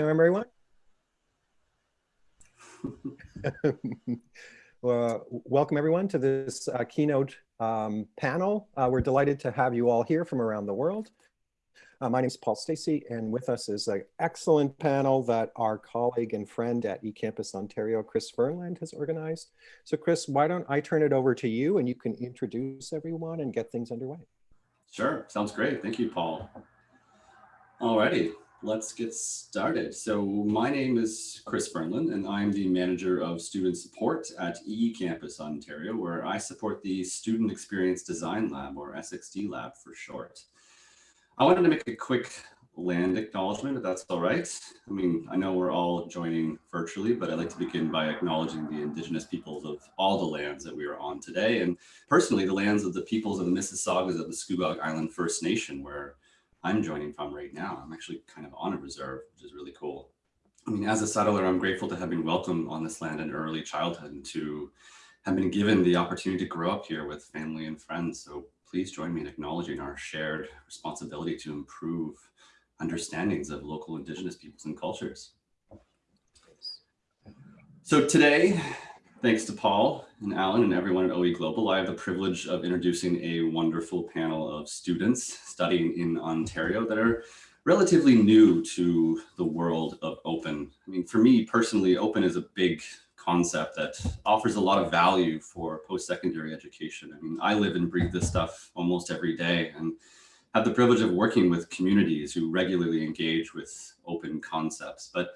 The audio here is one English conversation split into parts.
everyone. well, welcome everyone to this uh, keynote um, panel. Uh, we're delighted to have you all here from around the world. Uh, my name is Paul Stacey, and with us is an excellent panel that our colleague and friend at eCampus Ontario, Chris Fernlund, has organized. So Chris, why don't I turn it over to you and you can introduce everyone and get things underway. Sure, sounds great. Thank you, Paul. Alrighty, let's get started. So my name is Chris Fernlund, and I'm the manager of student support at eCampus Ontario, where I support the Student Experience Design Lab, or SXD Lab for short. I wanted to make a quick land acknowledgement, if that's all right. I mean, I know we're all joining virtually, but I'd like to begin by acknowledging the Indigenous peoples of all the lands that we are on today, and personally the lands of the peoples of the Mississaugas of the Scugog Island First Nation, where I'm joining from right now. I'm actually kind of on a reserve, which is really cool. I mean, as a settler, I'm grateful to have been welcomed on this land in early childhood and to have been given the opportunity to grow up here with family and friends. So please join me in acknowledging our shared responsibility to improve understandings of local indigenous peoples and cultures. So today, Thanks to Paul and Alan and everyone at OE Global, I have the privilege of introducing a wonderful panel of students studying in Ontario that are relatively new to the world of open. I mean, for me personally, open is a big concept that offers a lot of value for post-secondary education. I mean, I live and breathe this stuff almost every day and have the privilege of working with communities who regularly engage with open concepts. But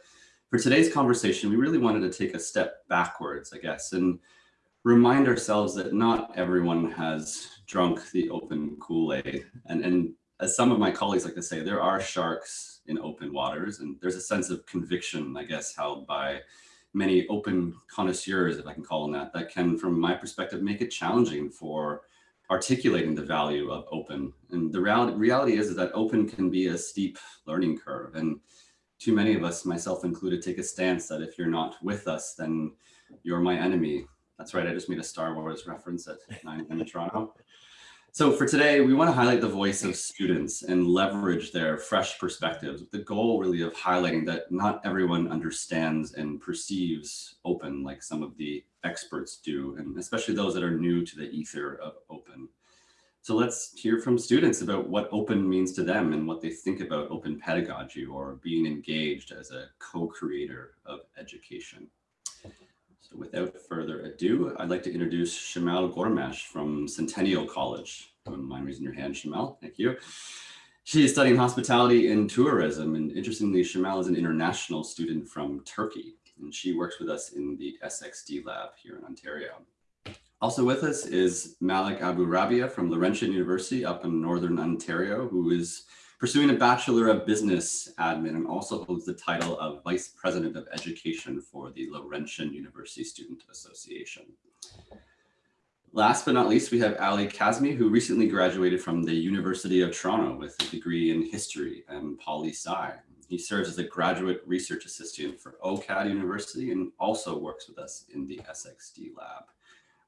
for today's conversation, we really wanted to take a step backwards, I guess, and remind ourselves that not everyone has drunk the open Kool-Aid. And, and as some of my colleagues like to say, there are sharks in open waters, and there's a sense of conviction, I guess, held by many open connoisseurs, if I can call them that, that can, from my perspective, make it challenging for articulating the value of open. And the reality, reality is, is that open can be a steep learning curve. And too many of us, myself included, take a stance that if you're not with us, then you're my enemy. That's right, I just made a Star Wars reference at 9 in Toronto. So for today, we want to highlight the voice of students and leverage their fresh perspectives the goal really of highlighting that not everyone understands and perceives open like some of the experts do, and especially those that are new to the ether of open. So let's hear from students about what open means to them and what they think about open pedagogy or being engaged as a co-creator of education. So without further ado, I'd like to introduce Shamal Gormash from Centennial College. Don't mind raising your hand, Shamal. Thank you. She is studying hospitality and tourism. And interestingly, Shamal is an international student from Turkey. And she works with us in the SXD lab here in Ontario. Also with us is Malik Abu Rabia from Laurentian University up in Northern Ontario, who is pursuing a Bachelor of Business Admin and also holds the title of Vice President of Education for the Laurentian University Student Association. Last but not least, we have Ali Kazmi, who recently graduated from the University of Toronto with a degree in history and poli-sci. He serves as a graduate research assistant for OCAD University and also works with us in the SXD lab.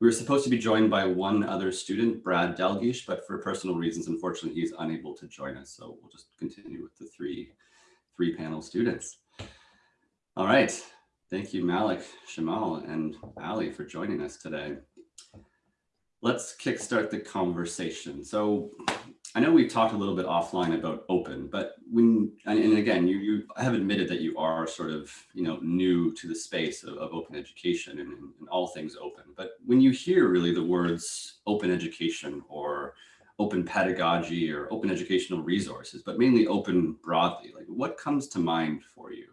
We were supposed to be joined by one other student, Brad Delgish, but for personal reasons, unfortunately, he's unable to join us. So we'll just continue with the three, three panel students. All right. Thank you, Malik, Shamal, and Ali for joining us today. Let's kickstart the conversation. So I know we've talked a little bit offline about open, but when, and again, you, you have admitted that you are sort of, you know, new to the space of, of open education and, and, all things open. But when you hear really the words open education or open pedagogy or open educational resources, but mainly open broadly, like what comes to mind for you?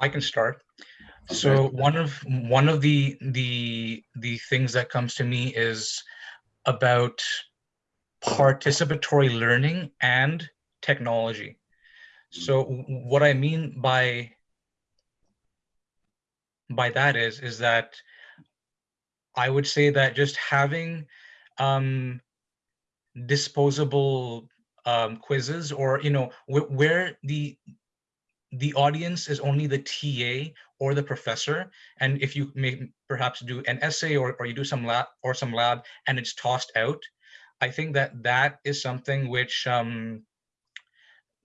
I can start. So one of one of the the the things that comes to me is about participatory learning and technology. So what I mean by by that is is that I would say that just having um, disposable um, quizzes or you know wh where the the audience is only the TA or the professor. And if you may perhaps do an essay or, or you do some lab or some lab and it's tossed out, I think that that is something which um,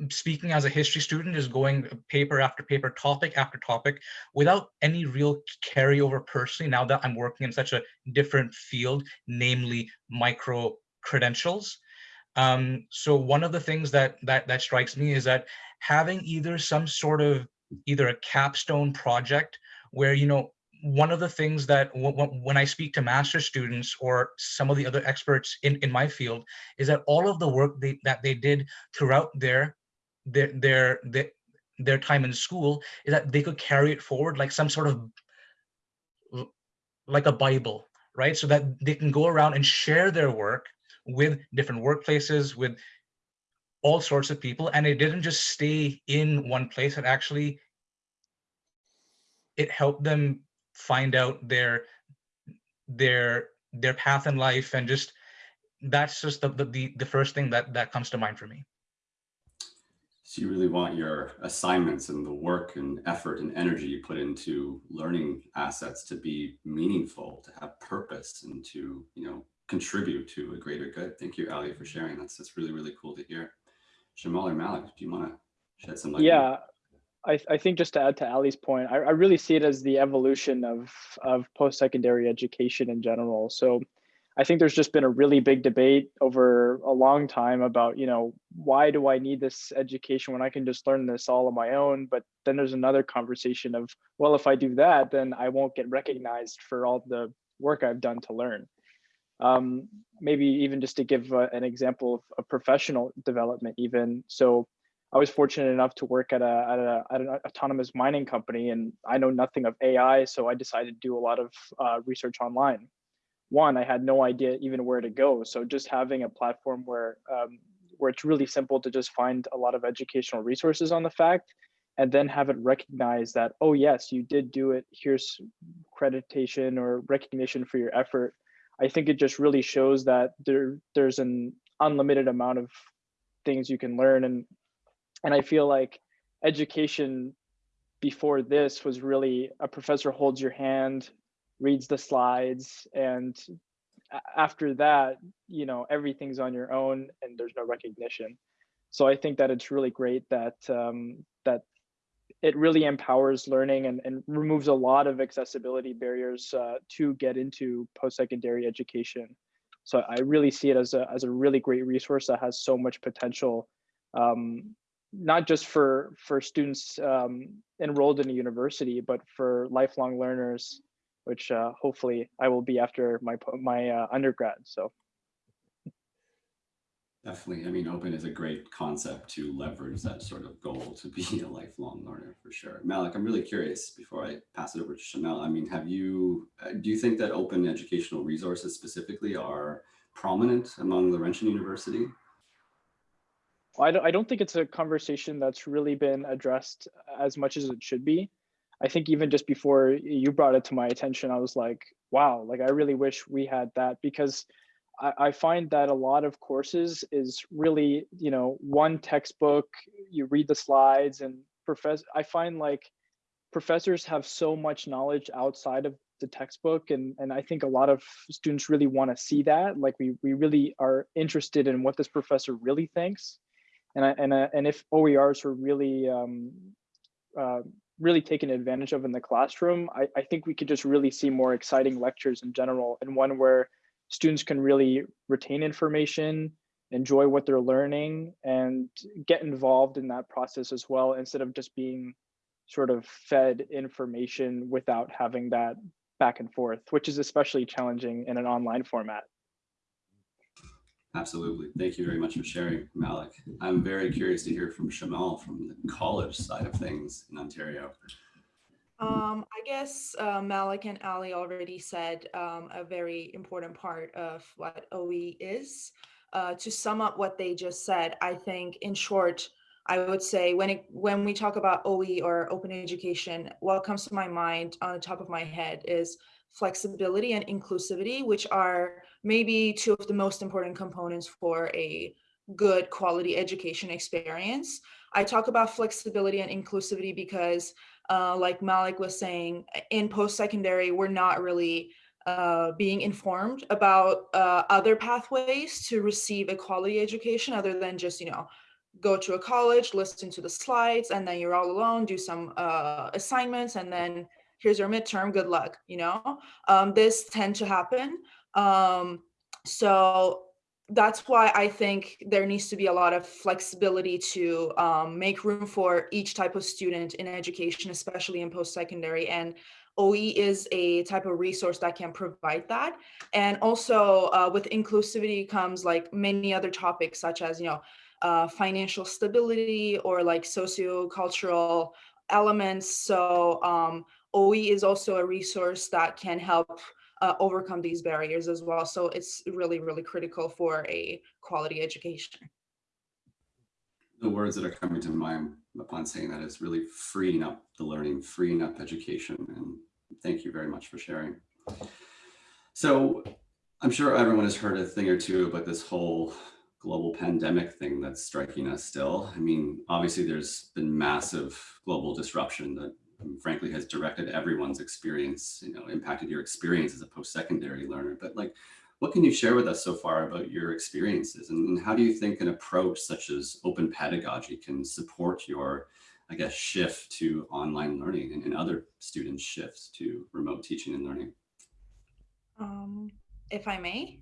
speaking as a history student is going paper after paper, topic after topic, without any real carryover personally, now that I'm working in such a different field, namely micro credentials. Um, so one of the things that, that that strikes me is that having either some sort of either a capstone project where you know one of the things that when I speak to master students or some of the other experts in, in my field is that all of the work they, that they did throughout their, their, their, their, their time in school is that they could carry it forward like some sort of, like a Bible, right? So that they can go around and share their work with different workplaces, with all sorts of people. And it didn't just stay in one place, it actually, it helped them find out their their their path in life and just that's just the the, the first thing that that comes to mind for me so you really want your assignments and the work and effort and energy you put into learning assets to be meaningful to have purpose and to you know contribute to a greater good thank you ali for sharing that's that's really really cool to hear shamal or malik do you want to shed some light yeah I, I think just to add to Ali's point, I, I really see it as the evolution of, of post-secondary education in general. So I think there's just been a really big debate over a long time about, you know, why do I need this education when I can just learn this all on my own? But then there's another conversation of, well, if I do that, then I won't get recognized for all the work I've done to learn. Um, maybe even just to give uh, an example of, of professional development even. So I was fortunate enough to work at a, at, a, at an autonomous mining company, and I know nothing of AI, so I decided to do a lot of uh, research online. One, I had no idea even where to go, so just having a platform where um, where it's really simple to just find a lot of educational resources on the fact, and then have it recognize that oh yes, you did do it. Here's accreditation or recognition for your effort. I think it just really shows that there there's an unlimited amount of things you can learn and and I feel like education before this was really a professor holds your hand, reads the slides, and after that, you know, everything's on your own and there's no recognition. So I think that it's really great that um, that it really empowers learning and, and removes a lot of accessibility barriers uh, to get into post-secondary education. So I really see it as a, as a really great resource that has so much potential um, not just for for students um, enrolled in a university, but for lifelong learners, which uh, hopefully I will be after my my uh, undergrad. So. Definitely. I mean, open is a great concept to leverage that sort of goal to be a lifelong learner for sure. Malik, I'm really curious before I pass it over to Chanel. I mean, have you, uh, do you think that open educational resources specifically are prominent among Laurentian University? I don't, I don't think it's a conversation that's really been addressed as much as it should be. I think even just before you brought it to my attention, I was like, wow, like I really wish we had that because I, I find that a lot of courses is really, you know, one textbook, you read the slides and professor, I find like professors have so much knowledge outside of the textbook and and i think a lot of students really want to see that like we we really are interested in what this professor really thinks. And I, and uh, and if OERs were really um, uh, really taken advantage of in the classroom, I, I think we could just really see more exciting lectures in general, and one where students can really retain information, enjoy what they're learning, and get involved in that process as well, instead of just being sort of fed information without having that back and forth, which is especially challenging in an online format. Absolutely. Thank you very much for sharing, Malik. I'm very curious to hear from Shamal from the college side of things in Ontario. Um, I guess uh, Malik and Ali already said um, a very important part of what OE is. Uh, to sum up what they just said, I think in short, I would say when it when we talk about OE or open education, what comes to my mind on the top of my head is flexibility and inclusivity, which are maybe two of the most important components for a good quality education experience. I talk about flexibility and inclusivity because uh, like Malik was saying, in post-secondary, we're not really uh, being informed about uh, other pathways to receive a quality education other than just, you know, go to a college, listen to the slides, and then you're all alone, do some uh, assignments, and then here's your midterm, good luck, you know? Um, this tend to happen. Um, so that's why I think there needs to be a lot of flexibility to um, make room for each type of student in education, especially in post-secondary. And OE is a type of resource that can provide that. And also uh, with inclusivity comes like many other topics such as, you know, uh, financial stability or like socio-cultural elements. So um, OE is also a resource that can help uh, overcome these barriers as well. So it's really, really critical for a quality education. The words that are coming to mind upon saying that is really freeing up the learning, freeing up education. And thank you very much for sharing. So I'm sure everyone has heard a thing or two about this whole global pandemic thing that's striking us still. I mean, obviously there's been massive global disruption that frankly has directed everyone's experience, you know, impacted your experience as a post-secondary learner. But like, what can you share with us so far about your experiences and, and how do you think an approach such as open pedagogy can support your, I guess, shift to online learning and, and other students' shifts to remote teaching and learning? Um, if I may.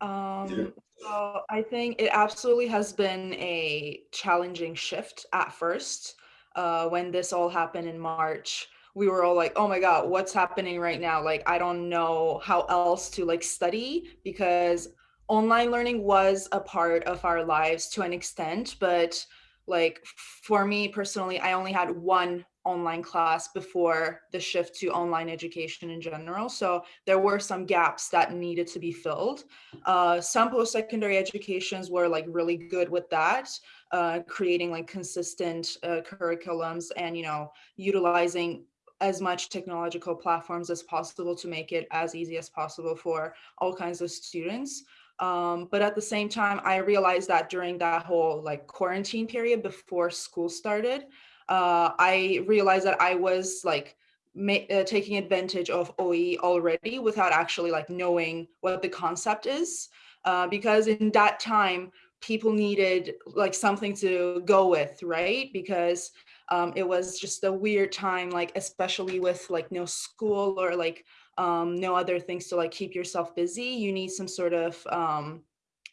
Um, so I think it absolutely has been a challenging shift at first. Uh, when this all happened in March, we were all like, oh my God, what's happening right now? Like, I don't know how else to like study because online learning was a part of our lives to an extent, but like for me personally, I only had one online class before the shift to online education in general. So there were some gaps that needed to be filled. Uh, some post-secondary educations were like really good with that, uh, creating like consistent uh, curriculums and, you know, utilizing as much technological platforms as possible to make it as easy as possible for all kinds of students. Um, but at the same time, I realized that during that whole like quarantine period before school started, uh, I realized that I was like uh, taking advantage of OE already without actually like knowing what the concept is. Uh, because in that time, people needed like something to go with, right? Because um, it was just a weird time, like especially with like no school or like um, no other things to like keep yourself busy. You need some sort of um,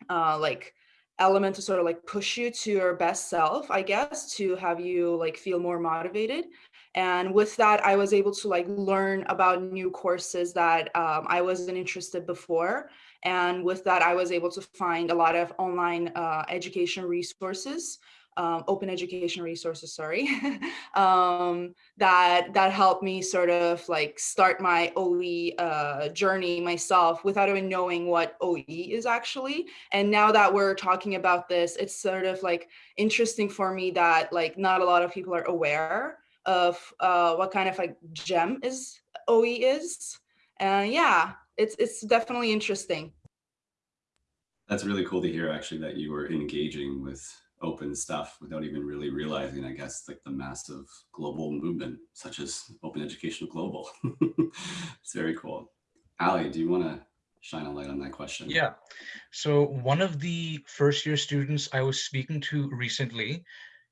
uh, like element to sort of like push you to your best self, I guess, to have you like feel more motivated. And with that, I was able to like learn about new courses that um, I wasn't interested before. And with that, I was able to find a lot of online uh, education resources um, open education resources, sorry, um, that that helped me sort of like start my OE uh, journey myself without even knowing what OE is actually. And now that we're talking about this, it's sort of like interesting for me that like not a lot of people are aware of uh, what kind of like gem is OE is. And yeah, it's it's definitely interesting. That's really cool to hear actually that you were engaging with open stuff without even really realizing, I guess, like the massive global movement such as Open Education Global. it's very cool. Ali, do you want to shine a light on that question? Yeah. So one of the first year students I was speaking to recently,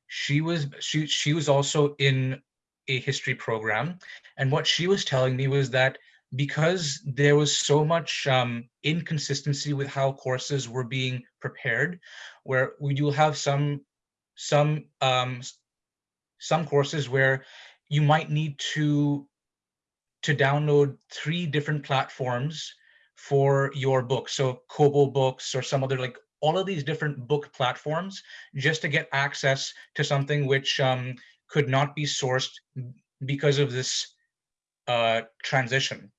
she was she she was also in a history program, and what she was telling me was that because there was so much um, inconsistency with how courses were being prepared, where we do have some some um, some courses where you might need to to download three different platforms for your book. So Kobo books or some other like all of these different book platforms just to get access to something which um, could not be sourced because of this uh, transition.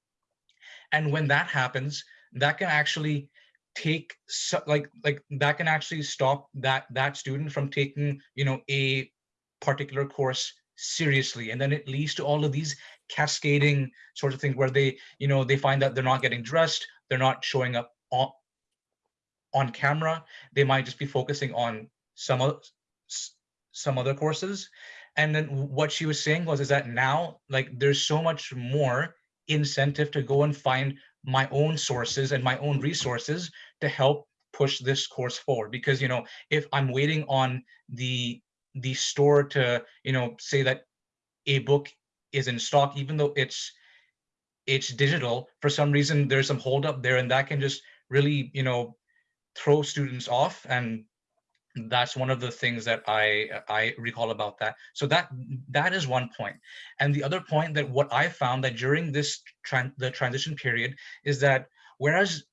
And when that happens, that can actually take so, like like that can actually stop that that student from taking you know a particular course seriously. And then it leads to all of these cascading sorts of things where they you know they find that they're not getting dressed they're not showing up on on camera. They might just be focusing on some of some other courses. And then what she was saying was is that now like there's so much more incentive to go and find my own sources and my own resources to help push this course forward. Because you know if i'm waiting on the the store to you know say that a book is in stock even though it's it's digital for some reason there's some hold up there and that can just really you know throw students off and that's one of the things that i i recall about that. So that that is one point. And the other point that what i found that during this tran the transition period is that whereas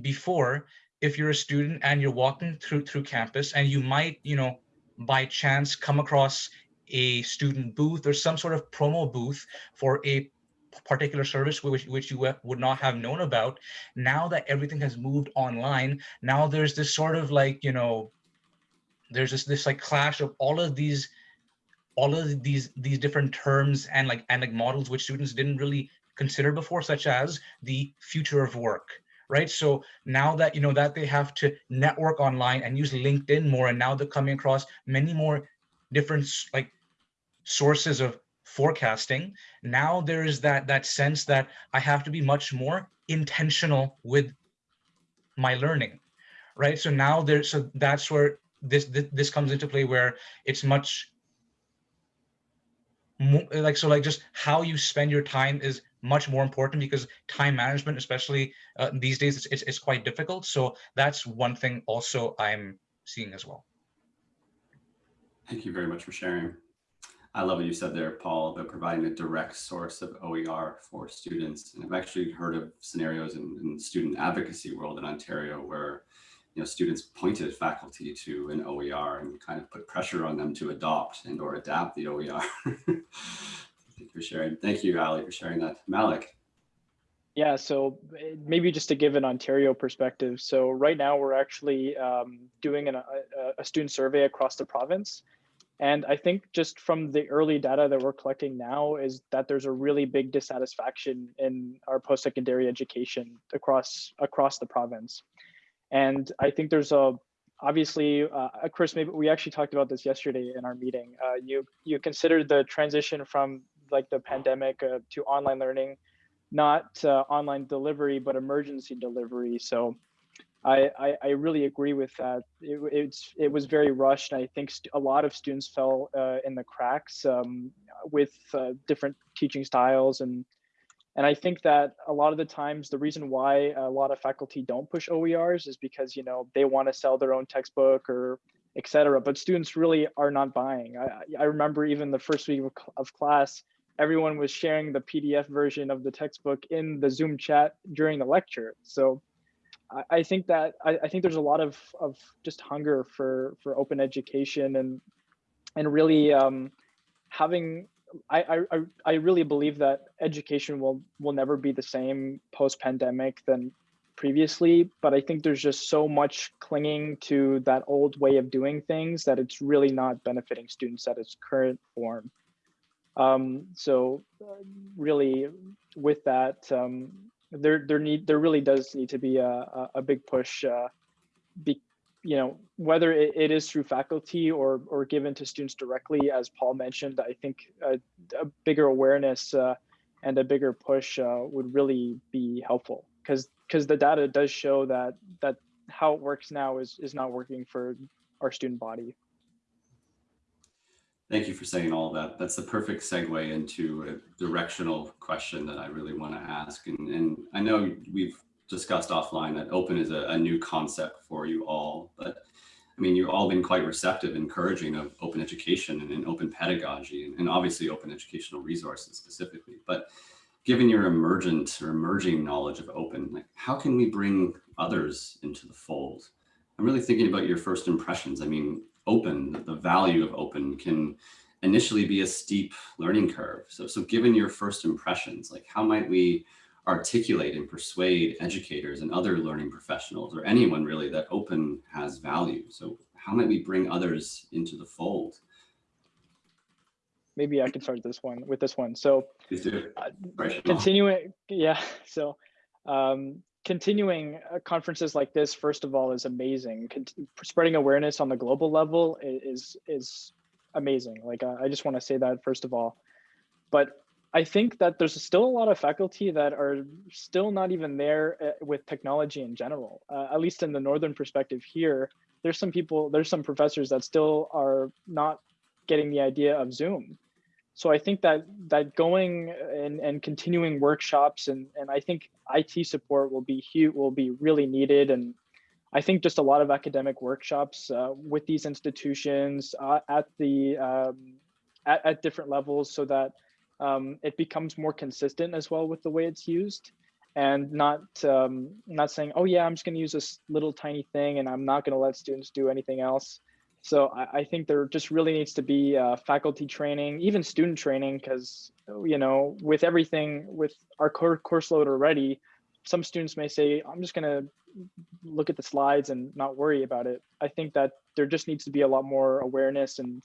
before if you're a student and you're walking through through campus and you might you know by chance come across a student booth or some sort of promo booth for a particular service which, which you would not have known about now that everything has moved online now there's this sort of like you know there's this this like clash of all of these all of these these different terms and like and like models which students didn't really consider before such as the future of work right? So now that you know that they have to network online and use linkedin more and now they're coming across many more different like sources of forecasting now there is that that sense that i have to be much more intentional with my learning right? So now there's so that's where this, this this comes into play where it's much like so like just how you spend your time is much more important because time management especially uh, these days it's, it's, it's quite difficult. So that's one thing also i'm seeing as well. Thank you very much for sharing. I love what you said there, Paul, about providing a direct source of OER for students. And I've actually heard of scenarios in, in student advocacy world in Ontario where you know, students pointed faculty to an OER and kind of put pressure on them to adopt and or adapt the OER. Thank you for sharing. Thank you, Ali, for sharing that. Malik. Yeah, so eh, maybe just to give an Ontario perspective. So right now we're actually um, doing an, a, a student survey across the province. And I think just from the early data that we're collecting now is that there's a really big dissatisfaction in our post-secondary education across across the province. And I think there's a obviously, uh, Chris, maybe we actually talked about this yesterday in our meeting. Uh, you you considered the transition from like the pandemic uh, to online learning, not uh, online delivery, but emergency delivery. So I, I, I really agree with that. It, it's it was very rushed. and I think a lot of students fell uh, in the cracks um, with uh, different teaching styles and and I think that a lot of the times the reason why a lot of faculty don't push OERs is because you know they want to sell their own textbook or etc. But students really are not buying. I, I remember even the first week of, class, everyone was sharing the PDF version of the textbook in the Zoom chat during the lecture. So I, think that I, I, think there's a lot of of just hunger for for open education and and really um, having I, I I really believe that education will will never be the same post pandemic than previously but i think there's just so much clinging to that old way of doing things that it's really not benefiting students at its current form. Um, so uh, really with that um, there there need there really does need to be a a, big push uh, be, you know whether it, it is through faculty or or given to students directly as paul mentioned i think a, a bigger awareness uh, and a bigger push uh, would really be helpful because because the data does show that that how it works now is is not working for our student body Thank you for saying all that. That's the perfect segue into a directional question that I really want to ask. And, and I know we've discussed offline that open is a, a, new concept for you all, but I mean, you've all been quite receptive, encouraging of open education and, and open pedagogy and, and, obviously open educational resources specifically. But given your emergent or emerging knowledge of open, like how can we bring others into the fold? I'm really thinking about your first impressions. I mean, open, the value of open can initially be a steep learning curve. So, so given your first impressions, like how might we articulate and persuade educators and other learning professionals or anyone really that open has value? So how might we bring others into the fold? Maybe I can start this one with this one. So uh, continuing, yeah. So um, continuing uh, conferences like this, first of all, is amazing. Con spreading awareness on the global level is is amazing. Like I just want to say that first of all, but I think that there's still a lot of faculty that are still not even there uh, with technology in general. Uh, at least in the northern perspective here, there's some people, there's some professors that still are not getting the idea of Zoom. So I think that that going and, and continuing workshops and, and I think IT support will be huge, will be really needed. And I think just a lot of academic workshops uh, with these institutions uh, at the um, at, at different levels so that um, it becomes more consistent as well with the way it's used and not um, not saying, oh yeah, I'm just going to use this little tiny thing and I'm not going to let students do anything else. So I, I think there just really needs to be uh, faculty training, even student training, because you know with everything with our course load already, some students may say, I'm just going to look at the slides and not worry about it. I think that there just needs to be a lot more awareness and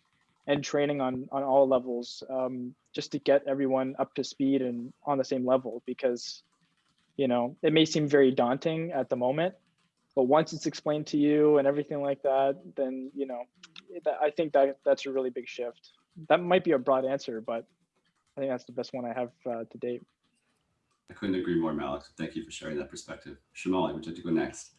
and training on on all levels um, just to get everyone up to speed and on the same level because you know it may seem very daunting at the moment but once it's explained to you and everything like that then you know i think that that's a really big shift that might be a broad answer but i think that's the best one i have uh, to date I couldn't agree more, Malik. Thank you for sharing that perspective. Shamali, would you like to go next?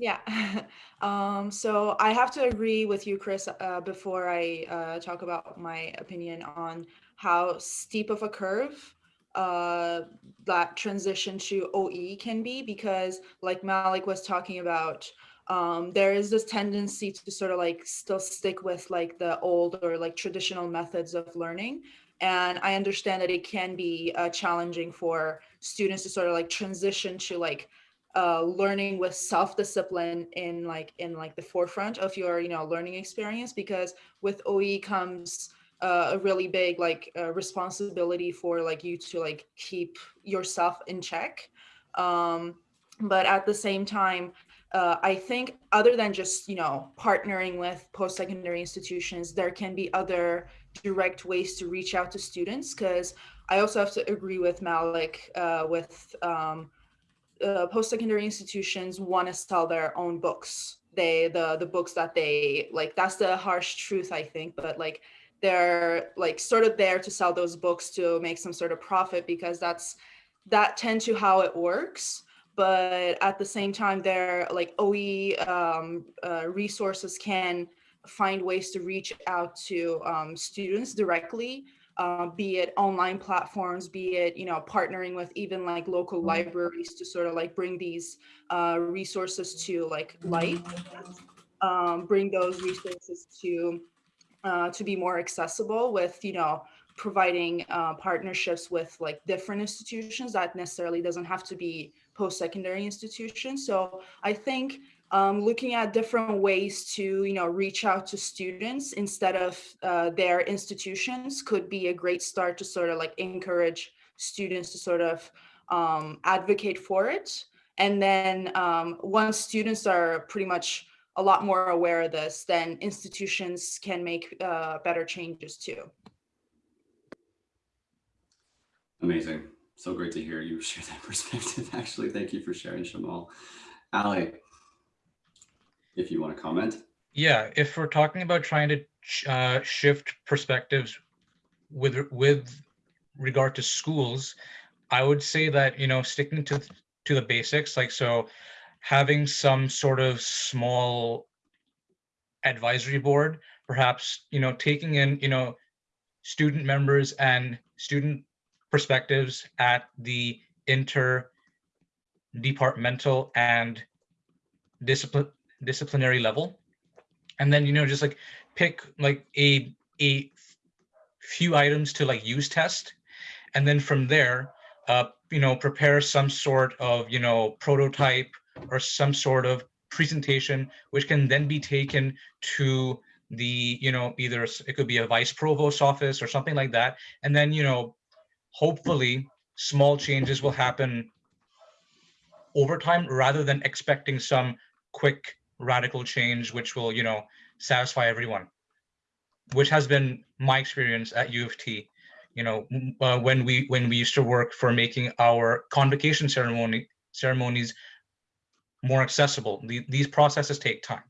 Yeah. um, so I have to agree with you, Chris, uh, before I uh, talk about my opinion on how steep of a curve uh, that transition to OE can be, because like Malik was talking about, um, there is this tendency to sort of like still stick with like the old or like traditional methods of learning. And I understand that it can be uh, challenging for students to sort of like transition to like uh, learning with self-discipline in like in like the forefront of your you know learning experience because with OE comes uh, a really big like uh, responsibility for like you to like keep yourself in check. Um, but at the same time uh, I think other than just you know partnering with post-secondary institutions there can be other direct ways to reach out to students because I also have to agree with Malik uh, with um, uh, post-secondary institutions want to sell their own books. They the the books that they like. That's the harsh truth, I think. But like they're like sort of there to sell those books to make some sort of profit because that's that tend to how it works. But at the same time, their like OE um, uh, resources can find ways to reach out to um, students directly uh, be it online platforms, be it, you know, partnering with even like local libraries to sort of like bring these uh, resources to like light, um, bring those resources to uh, to be more accessible with, you know, providing uh, partnerships with like different institutions. That necessarily doesn't have to be post-secondary institutions. So I think um, looking at different ways to you know reach out to students instead of uh, their institutions could be a great start to sort of like encourage students to sort of um, advocate for it and then um, once students are pretty much a lot more aware of this then institutions can make uh, better changes too Amazing. So great to hear you share that perspective. Actually, thank you for sharing, Shamal. Ali, if you want to comment. Yeah, if we're talking about trying to uh, shift perspectives with with regard to schools, I would say that you know sticking to to the basics, like so, having some sort of small advisory board, perhaps you know taking in you know student members and student perspectives at the inter departmental and discipline disciplinary level. And then you know just like pick like a a few items to like use test. And then from there uh you know prepare some sort of you know prototype or some sort of presentation which can then be taken to the you know either it could be a vice provost office or something like that. And then you know hopefully small changes will happen over time rather than expecting some quick radical change which will you know satisfy everyone which has been my experience at u of t. You know uh, when we when we used to work for making our convocation ceremony ceremonies more accessible the, these processes take time.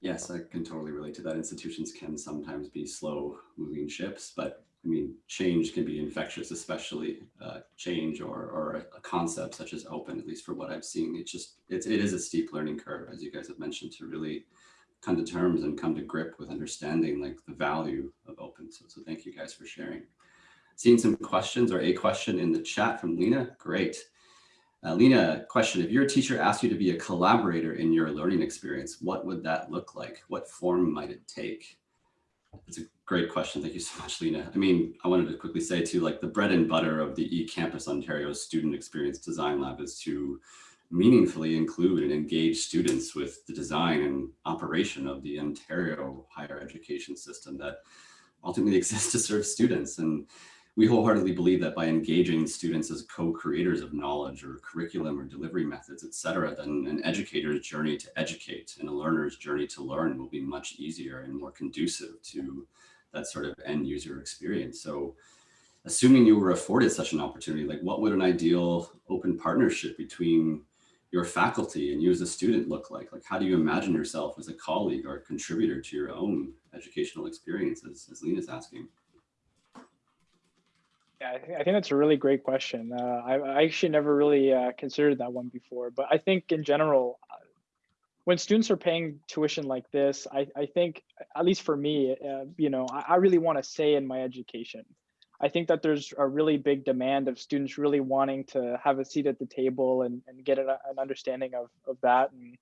Yes i can totally relate to that. Institutions can sometimes be slow moving ships but I mean, change can be infectious, especially uh, change or, or a, concept such as open, at least for what I've seen. It's just, it's, it is a steep learning curve, as you guys have mentioned, to really come to terms and come to grip with understanding like the value of open. So, so thank you guys for sharing. Seeing some questions or a question in the chat from Lena, great. Uh, Lena, question, if your teacher asked you to be a collaborator in your learning experience, what would that look like? What form might it take? It's a great question. Thank you so much, Lena. I mean, I wanted to quickly say too, like the bread and butter of the eCampus Ontario Student Experience Design Lab is to meaningfully include and engage students with the design and operation of the Ontario higher education system that ultimately exists to serve students. And we wholeheartedly believe that by engaging students as co-creators of knowledge or curriculum or delivery methods, et cetera, then an educator's journey to educate and a learner's journey to learn will be much easier and more conducive to that sort of end user experience. So assuming you were afforded such an opportunity, like what would an ideal open partnership between your faculty and you as a student look like? Like, how do you imagine yourself as a colleague or contributor to your own educational experiences, as Lena's asking? Yeah, I think, I think that's a really great question. Uh, I, I, actually never really uh, considered that one before, but I think in general, uh, when students are paying tuition like this, I, I think, at least for me, uh, you know, I, I really want to say in my education. I think that there's a really big demand of students really wanting to have a seat at the table and, and get an, an understanding of, of that. And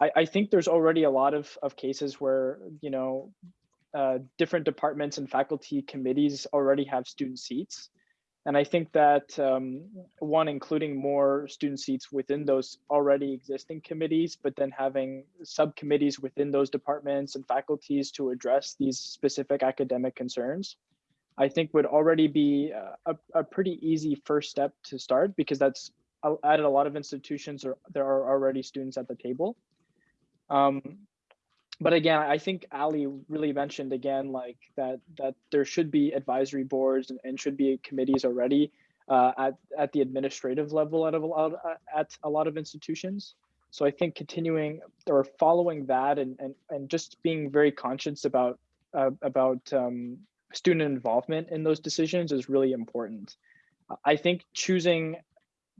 I, I think there's already a lot of, of cases where, you know, uh, different departments and faculty committees already have student seats. And I think that um, one, including more student seats within those already existing committees, but then having subcommittees within those departments and faculties to address these specific academic concerns, I think would already be a, a pretty easy first step to start because that's at a lot of institutions or there are already students at the table. Um, but again, I think Ali really mentioned again, like that that there should be advisory boards and, and should be committees already uh, at at the administrative level at a lot at a lot of institutions. So I think continuing or following that and and and just being very conscious about uh, about um, student involvement in those decisions is really important. I think choosing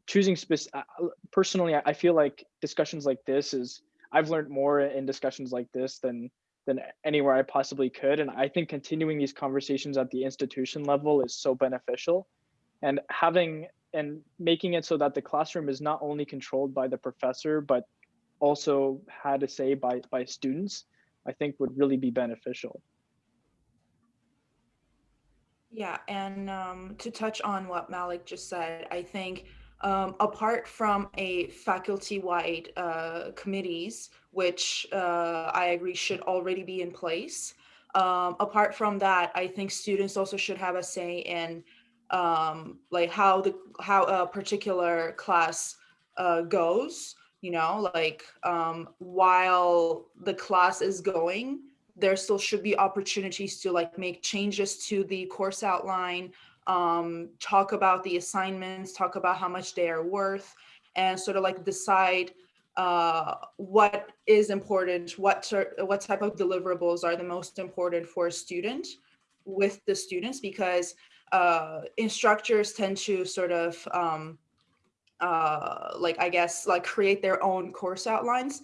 choosing specific uh, personally, I feel like discussions like this is I've learned more in discussions like this than than anywhere I possibly could. And I think continuing these conversations at the institution level is so beneficial. And having and making it so that the classroom is not only controlled by the professor, but also had a say by by students, I think would really be beneficial. Yeah, and um, to touch on what Malik just said, I think um, apart from a faculty-wide uh, committees, which uh, I agree should already be in place. Um, apart from that, I think students also should have a say in um, like how the how a particular class uh, goes. You know, like um, while the class is going, there still should be opportunities to like make changes to the course outline, um, talk about the assignments, talk about how much they are worth, and sort of like decide uh, what is important, what, what type of deliverables are the most important for a student with the students, because uh, instructors tend to sort of um, uh, like, I guess, like create their own course outlines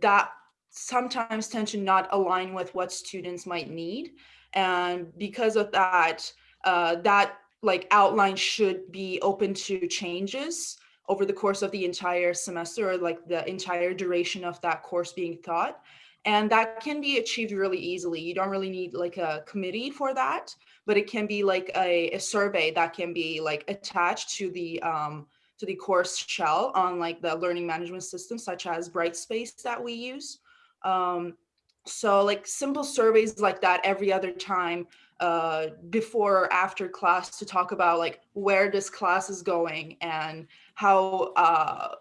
that sometimes tend to not align with what students might need. And because of that, uh, that like outline should be open to changes over the course of the entire semester or like the entire duration of that course being taught. And that can be achieved really easily. You don't really need like a committee for that, but it can be like a, a survey that can be like attached to the um, to the course shell on like the learning management system, such as Brightspace that we use. Um, so like simple surveys like that every other time uh, before or after class to talk about like where this class is going and how uh,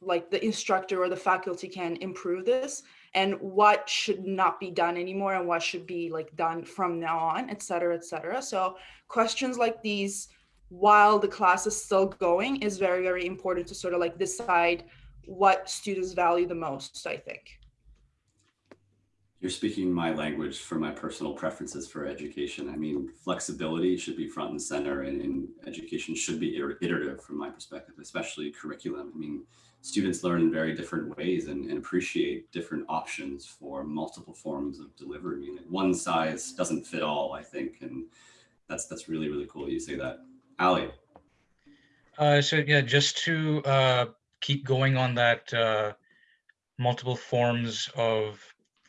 like the instructor or the faculty can improve this and what should not be done anymore and what should be like done from now on, et cetera, et cetera. So questions like these while the class is still going is very, very important to sort of like decide what students value the most, I think. You're speaking my language for my personal preferences for education. I mean, flexibility should be front and center and, and education should be iterative from my perspective, especially curriculum. I mean, students learn in very different ways and, and appreciate different options for multiple forms of delivery. I mean, one size doesn't fit all, I think. And that's, that's really, really cool you say that. Ali, Uh, so yeah, just to uh, keep going on that uh, multiple forms of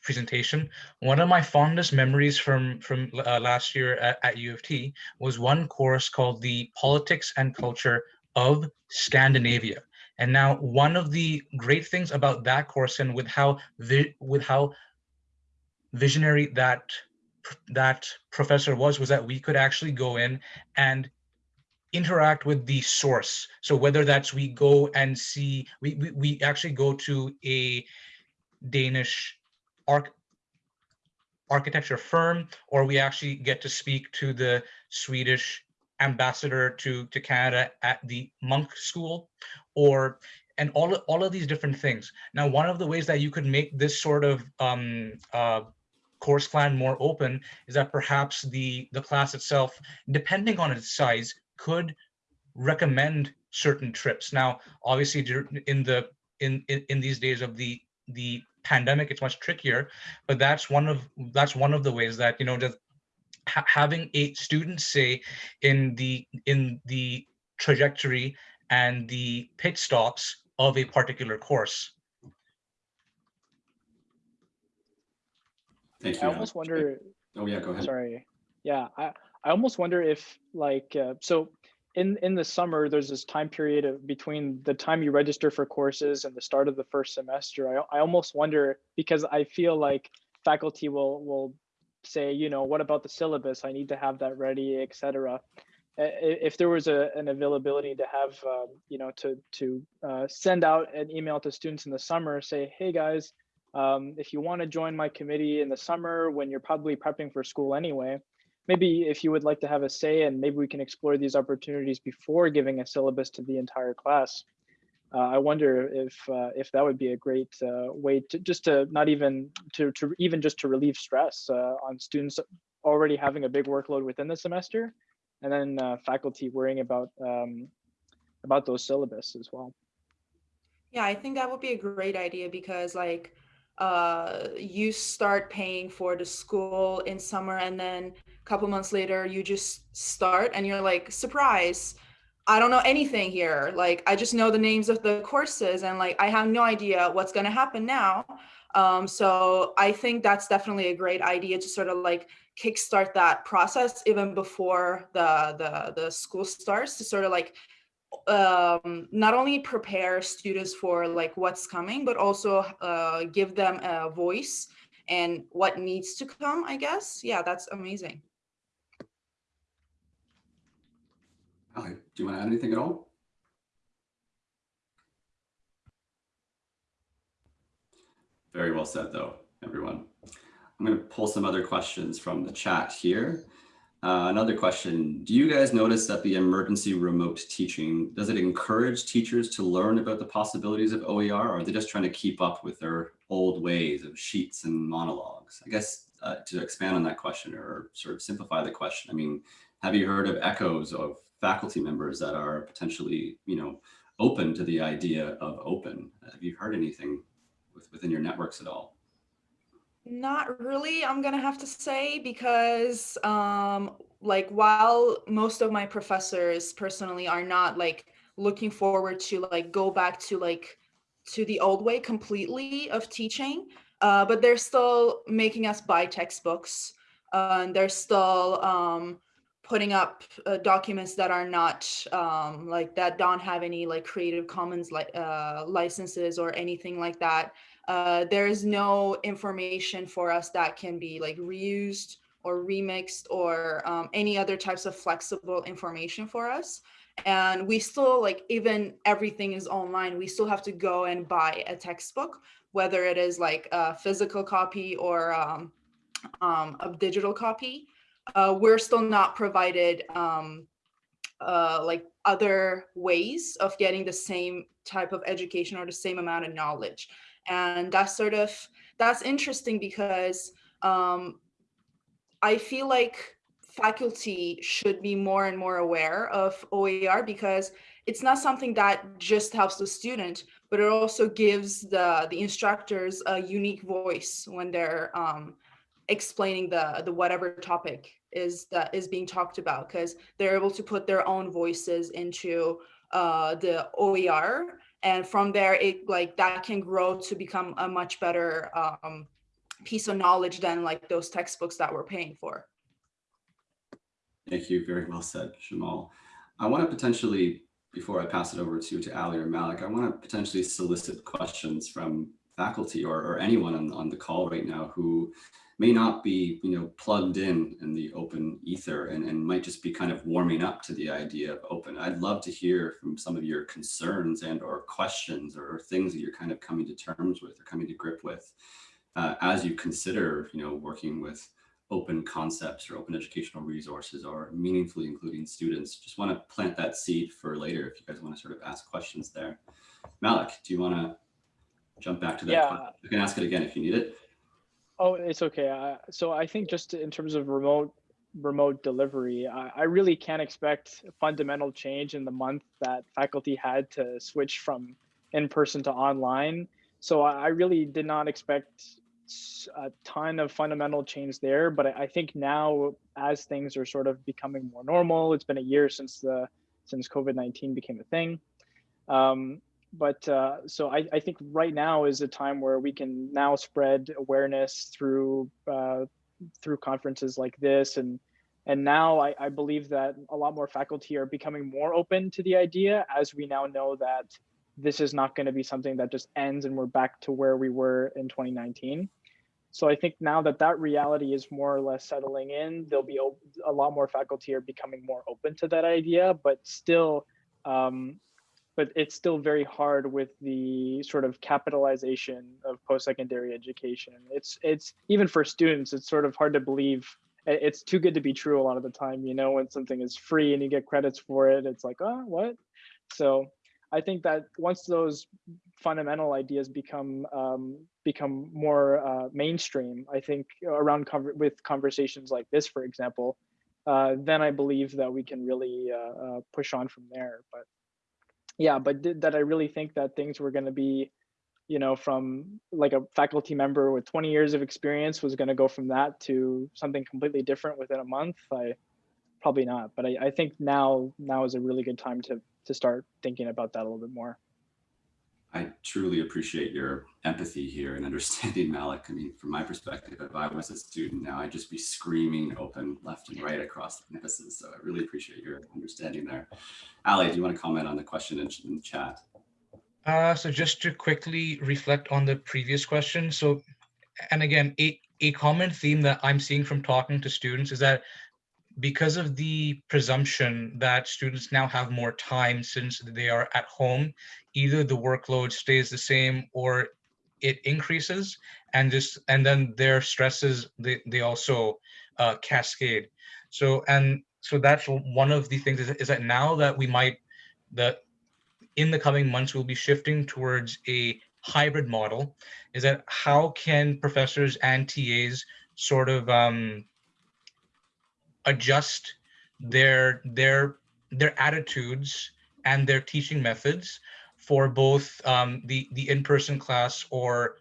presentation, one of my fondest memories from from uh, last year at, at U of T was one course called the Politics and Culture of Scandinavia. And now one of the great things about that course and with how with how visionary that that professor was was that we could actually go in and interact with the source. So whether that's we go and see, we, we, we actually go to a Danish arch, architecture firm, or we actually get to speak to the Swedish ambassador to, to Canada at the Munk School, or and all, of- all of these different things. Now, one of the ways that you could make this sort of um, uh, course plan more open is that perhaps the, the class itself, depending on its size, could recommend certain trips. Now, obviously, in the in, in in these days of the the pandemic, it's much trickier. But that's one of that's one of the ways that you know just ha- having a student say in the in the trajectory and the pit stops of a particular course. thank you. I almost wonder, Oh yeah, go ahead. sorry. Yeah, I, I almost wonder if like, uh, so in, in the summer, there's this time period of between the time you register for courses and the start of the first semester. I, I almost wonder because I feel like faculty will, will say, you know, what about the syllabus? I need to have that ready, et cetera. I- i- If there was a, an availability to have, um, you know, to, to uh, send out an email to students in the summer, say, hey guys, um, if you want to join my committee in the summer when you're probably prepping for school anyway, maybe if you would like to have a say and maybe we can explore these opportunities before giving a syllabus to the entire class. Uh, I wonder if uh, if that would be a great uh, way to just to not even to, to even just to relieve stress uh, on students already having a big workload within the semester and then uh, faculty worrying about um, about those syllabus as well. Yeah, I think that would be a great idea because like uh you start paying for the school in summer and then couple months later you just start and you're like surprise I don't know anything here like I just know the names of the courses and like I have no idea what's going to happen now um so I think that's definitely a great idea to sort of like kickstart that process even before the the the school starts to sort of like um, not only prepare students for like what's coming, but also uh, give them a voice and what needs to come, I guess. Yeah, that's amazing. Do you want to add anything at all? Very well said, though, everyone. I'm going to pull some other questions from the chat here. Uh, another question, do you guys notice that the emergency remote teaching, does it encourage teachers to learn about the possibilities of OER or are they just trying to keep up with their old ways of sheets and monologues? I guess uh, to expand on that question or sort of simplify the question, I mean, have you heard of echoes of faculty members that are potentially, you know, open to the idea of open? Have you heard anything with, within your networks at all? Not really, I'm gonna have to say, because um, like while most of my professors personally are not like looking forward to like go back to like to the old way completely of teaching, uh, but they're still making us buy textbooks. Uh, and they're still um, putting up uh, documents that are not um, like that don't have any like Creative Commons like uh, licenses or anything like that uh, there is no information for us that can be like reused or remixed or um, any other types of flexible information for us. And we still like even everything is online we still have to go and buy a textbook whether it is like a physical copy or um, um, a digital copy uh, we're still not provided um, uh, like other ways of getting the same type of education or the same amount of knowledge. And that's sort of that's interesting because um, I feel like faculty should be more and more aware of OER because it's not something that just helps the student, but it also gives the the instructors a unique voice when they're um, explaining the the whatever topic is that is being talked about because they're able to put their own voices into uh, the OER and from there it like that can grow to become a much better um, piece of knowledge than like those textbooks that we're paying for. Thank you. Very well said, Jamal. I want to potentially, before I pass it over to, to Ali or Malik, I want to potentially solicit questions from faculty or, or anyone on, on the call right now who may not be, you know, plugged in in the open ether and, and might just be kind of warming up to the idea of open. I'd love to hear from some of your concerns and or questions or things that you're kind of coming to terms with or coming to grip with uh, as you consider, you know, working with open concepts or open educational resources or meaningfully including students. Just want to plant that seed for later if you guys want to sort of ask questions there. Malik, do you want to jump back to that? Yeah. question? You can ask it again if you need it. Oh, it's okay. Uh, so I think just in terms of remote remote delivery, I, I really can't expect fundamental change in the month that faculty had to switch from in person to online. So I I really did not expect a ton of fundamental change there. But I, I think now, as things are sort of becoming more normal, it's been a year since the since COVID nineteen became a thing. Um, but uh, so I, I think right now is a time where we can now spread awareness through uh, through conferences like this. And and now I, I believe that a lot more faculty are becoming more open to the idea as we now know that this is not going to be something that just ends and we're back to where we were in 2019 so i think now that that reality is more or less settling in there'll be a lot more faculty are becoming more open to that idea but still um, but it's still very hard with the sort of capitalization of post-secondary education. It's it's even for students, it's sort of hard to believe. It's too good to be true a lot of the time, you know, when something is free and you get credits for it, it's like, oh, what? So I think that once those fundamental ideas become um, become more uh, mainstream, I think around with conversations like this, for example, uh, then I believe that we can really uh, uh, push on from there. But yeah but did, that i really think that things were going to be you know from like a faculty member with 20 years of experience was going to go from that to something completely different within a month i probably not but I, I think now now is a really good time to to start thinking about that a little bit more I truly appreciate your empathy here and understanding Malik. I mean, from my perspective, if I was a student now, I'd just be screaming open left and right across the campuses. So I really appreciate your understanding there. Ali, do you want to comment on the question in, in the chat? Uh, so just to quickly reflect on the previous question. So, and again, a, a common theme that I'm seeing from talking to students is that because of the presumption that students now have more time since they are at home, either the workload stays the same or it increases and just and then their stresses they, they also uh, cascade. So and so that's one of the things is, is that now that we might that in the coming months we'll be shifting towards a hybrid model is that how can professors and tas sort of um, adjust their their their attitudes and their teaching methods for both um, the the in-person class or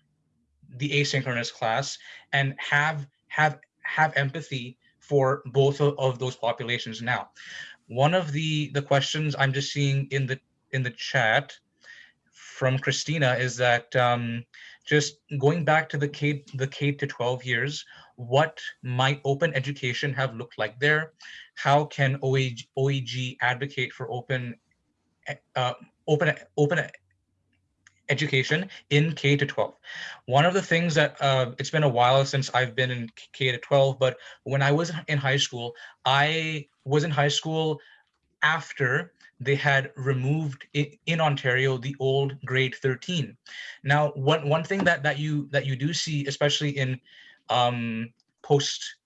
the asynchronous class and have have have empathy for both of, of those populations. Now one of the the questions i'm just seeing in the in the chat from christina is that um, just going back to the k the k to 12 years what might open education have looked like there how can OEG, OEG advocate for open uh, open open education in K to 12. One of the things that uh, it's been a while since I've been in K to 12, but when I was in high school, I was in high school after they had removed in Ontario the old grade 13. Now, one one thing that that you that you do see, especially in um, post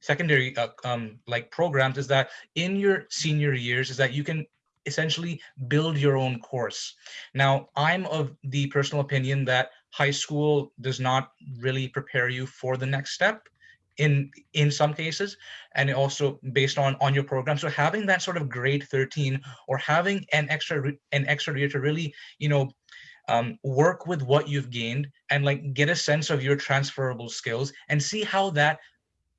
secondary uh, um, like programs, is that in your senior years, is that you can essentially build your own course. Now, I'm of the personal opinion that high school does not really prepare you for the next step in in some cases and also based on on your program so having that sort of grade 13 or having an extra an extra year to really you know um, work with what you've gained and like get a sense of your transferable skills and see how that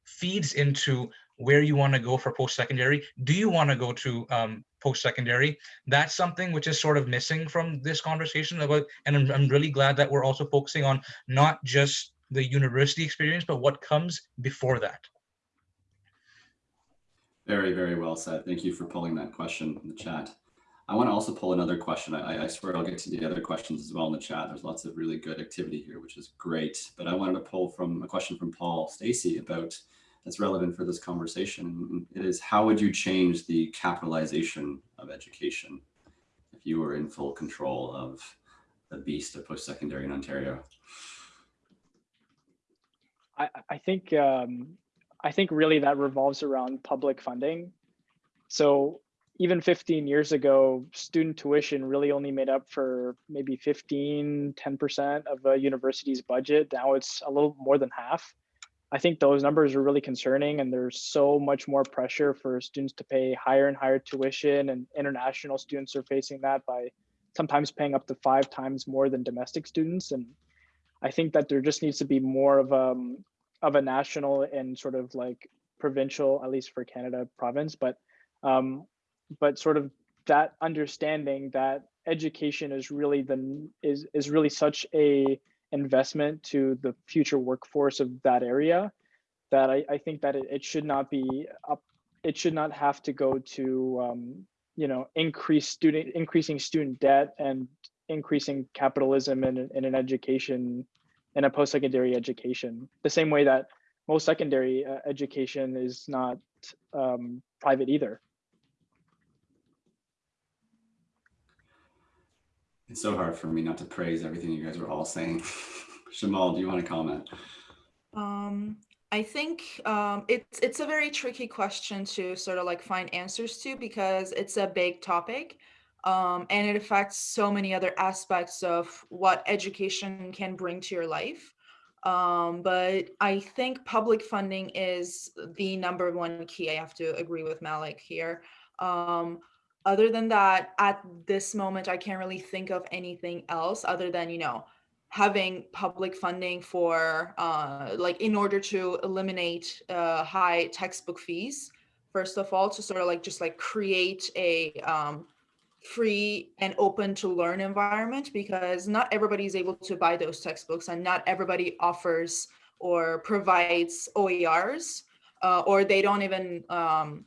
feeds into where you want to go for post-secondary do you want to go to um, post-secondary that's something which is sort of missing from this conversation about and I'm, I'm really glad that we're also focusing on not just the university experience but what comes before that Very, very well said. Thank you for pulling that question in the chat. I want to also pull another question. I, I swear I'll get to the other questions as well in the chat. There's lots of really good activity here, which is great. But I wanted to pull from a question from Paul Stacey about that's relevant for this conversation. It is how would you change the capitalization of education if you were in full control of the beast of post-secondary in Ontario? I, I think um, I think really that revolves around public funding. So even 15 years ago, student tuition really only made up for maybe 15, 10% of a university's budget. Now it's a little more than half. I think those numbers are really concerning and there's so much more pressure for students to pay higher and higher tuition and international students are facing that by sometimes paying up to five times more than domestic students. And I think that there just needs to be more of um of a national and sort of like provincial, at least for Canada, province, but um, but sort of that understanding that education is really the is is really such a investment to the future workforce of that area that I, I think that it, it should not be up it should not have to go to um, you know increase student increasing student debt and increasing capitalism in, in an education in a post-secondary education. The same way that most secondary uh, education is not um, private either It's so hard for me not to praise everything you guys are all saying. Shamal, do you want to comment? Um, I think um, it's it's a very tricky question to sort of like find answers to because it's a big topic, um, and it affects so many other aspects of what education can bring to your life. Um, but I think public funding is the number one key. I have to agree with Malik here. Um, other than that, at this moment, I can't really think of anything else other than, you know, having public funding for, uh, like, in order to eliminate uh, high textbook fees, first of all, to sort of like just like create a um, free and open to learn environment because not everybody is able to buy those textbooks and not everybody offers or provides OERs uh, or they don't even um,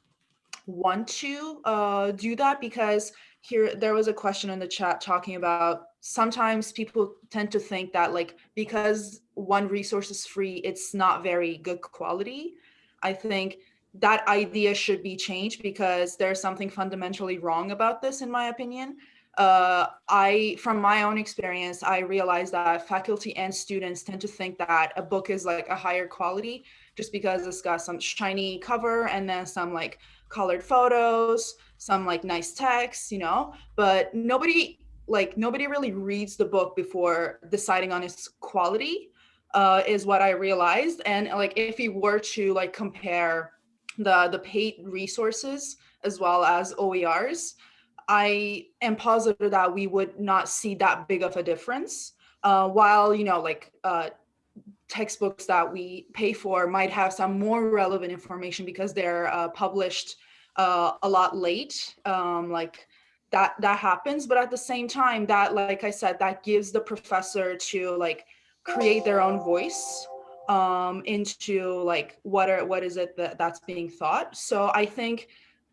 want to uh, do that because here there was a question in the chat talking about sometimes people tend to think that like because one resource is free it's not very good quality. I think that idea should be changed because there's something fundamentally wrong about this in my opinion. Uh, i from my own experience i realized that faculty and students tend to think that a book is like a higher quality just because it's got some shiny cover and then some like colored photos, some like nice text, you know, but nobody like nobody really reads the book before deciding on its quality uh, is what I realized. And like if you were to like compare the the paid resources as well as OERs, I am positive that we would not see that big of a difference. Uh, while you know like uh, textbooks that we pay for might have some more relevant information because they're uh, published uh, a lot late um, like that that happens. But at the same time that like i said that gives the professor to like create their own voice um, into like what are what is it that that's being thought. So i think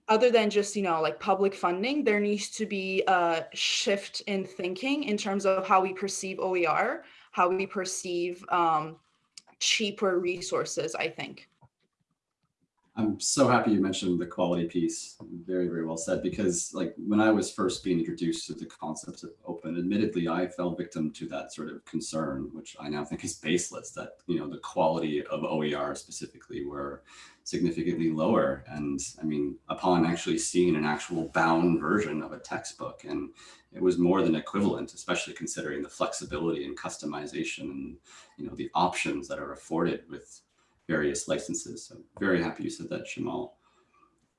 other than just you know like public funding there needs to be a shift in thinking in terms of how we perceive oer how we perceive um, cheaper resources, I think. I'm so happy you mentioned the quality piece. Very, very well said. Because like when I was first being introduced to the concept of open, admittedly, I fell victim to that sort of concern, which I now think is baseless. That you know the quality of OER specifically were significantly lower. And I mean, upon actually seeing an actual bound version of a textbook, and it was more than equivalent, especially considering the flexibility and customization and you know the options that are afforded with various licenses. So very happy you said that, Shamal.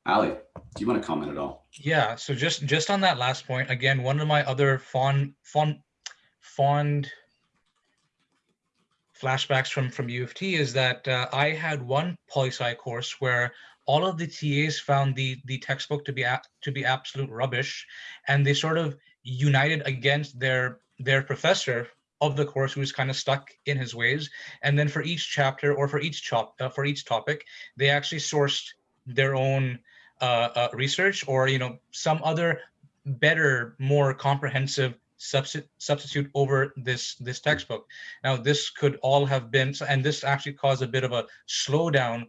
Ali, do you want to comment at all? Yeah, so just just on that last point, again, one of my other fond fond fond flashbacks from from U of T is that uh, I had one poli sci course where all of the TAs found the the textbook to be to be absolute rubbish, and they sort of united against their their professor of the course who was kind of stuck in his ways. And then for each chapter or for each chop uh, for each topic, they actually sourced their own uh, uh, research or you know some other better, more comprehensive substitute substitute over this this textbook. Now this could all have been, and this actually caused a bit of a slowdown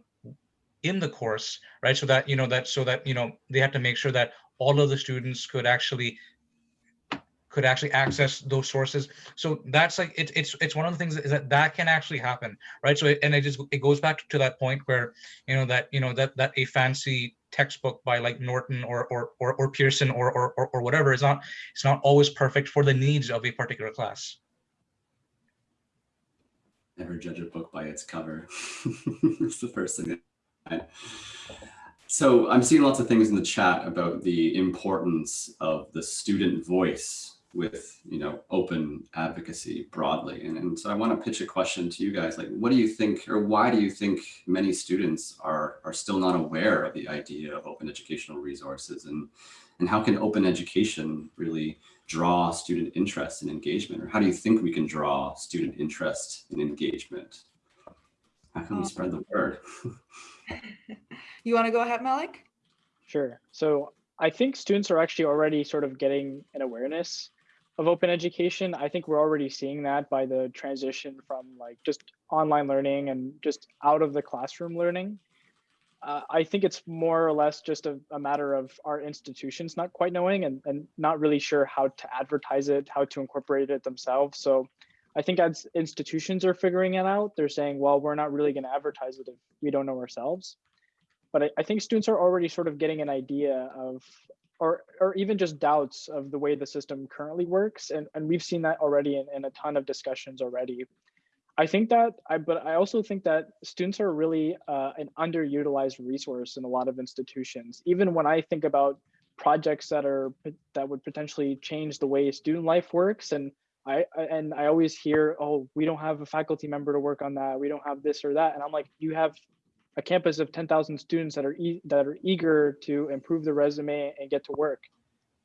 in the course, right? So that you know that so that you know they had to make sure that all of the students could actually could actually access those sources. So that's like it's it's it's one of the things that, that that can actually happen, right? So it, and it just it goes back to that point where you know that you know that that a fancy textbook by like Norton or or or, or Pearson or, or or or whatever is not it's not always perfect for the needs of a particular class. Never judge a book by its cover. it's the first thing. So I'm seeing lots of things in the chat about the importance of the student voice with you know open advocacy broadly. And, and so i want to pitch a question to you guys like what do you think or why do you think many students are are still not aware of the idea of open educational resources? And and how can open education really draw student interest and engagement? Or how do you think we can draw student interest and engagement? How can we spread the word? You want to go ahead malik? Sure. So i think students are actually already sort of getting an awareness of open education. I think we're already seeing that by the transition from like just online learning and just out of the classroom learning. Uh, I think it's more or less just a, a, matter of our institutions not quite knowing and, and not really sure how to advertise it, how to incorporate it themselves. So I think as institutions are figuring it out, they're saying, well, we're not really going to advertise it if we don't know ourselves. But I, I think students are already sort of getting an idea of or or even just doubts of the way the system currently works and, and we've seen that already in, in a ton of discussions already. I think that i but i also think that students are really uh, an underutilized resource in a lot of institutions. Even when i think about projects that are that would potentially change the way student life works and I, and i always hear oh we don't have a faculty member to work on that. We don't have this or that. And i'm like you have a campus of 10,000 students that are e that are eager to improve their resume and get to work.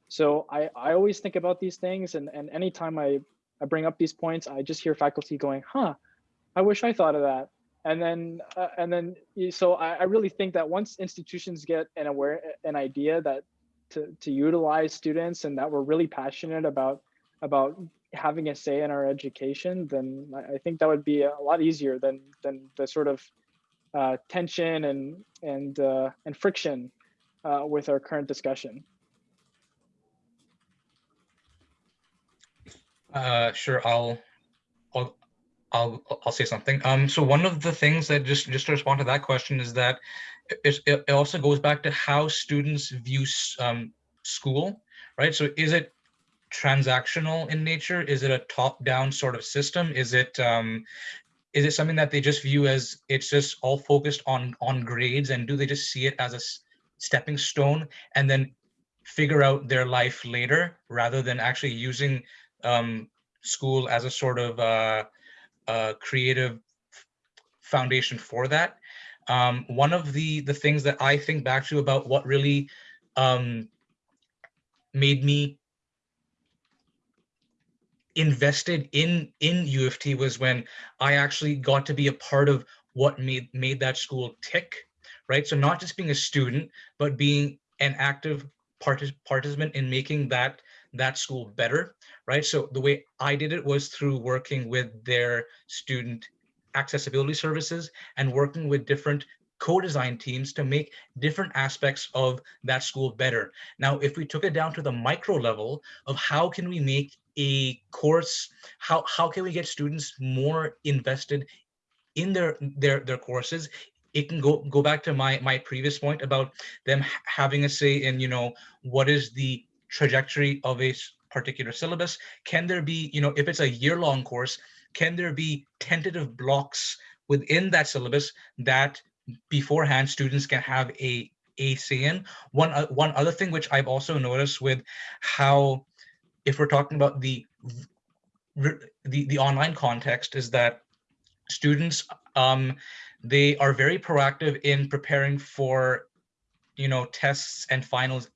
So I, I always think about these things and, and anytime I, I bring up these points, I just hear faculty going, huh, I wish I thought of that. And then, uh, and then, so I, I really think that once institutions get an aware, an idea that to, to utilize students and that we're really passionate about, about having a say in our education, then I think that would be a lot easier than, than the sort of uh, tension and and uh, and friction uh, with our current discussion. Uh, sure, I'll, I'll, I'll, I'll say something. Um, so one of the things that just just to respond to that question is that it, it also goes back to how students view um, school, right? So is it transactional in nature? Is it a top-down sort of system? Is it um, is it something that they just view as it's just all focused on on grades and do they just see it as a stepping stone and then figure out their life later rather than actually using um, school as a sort of uh, uh, creative foundation for that. Um, one of the the things that I think back to about what really um, made me invested in in U of T was when I actually got to be a part of what made made that school tick, right? So not just being a student, but being an active partic participant in making that that school better, right? So the way I did it was through working with their student accessibility services and working with different co-design teams to make different aspects of that school better. Now, if we took it down to the micro level of how can we make a course, how, how can we get students more invested in their, their, their courses, it can go go back to my my previous point about them having a say in you know what is the trajectory of a particular syllabus. Can there be you know if it's a year long course can there be tentative blocks within that syllabus that beforehand students can have a a say in? One uh, one other thing which i've also noticed with how if we're talking about the the the online context is that students um they are very proactive in preparing for you know tests and finals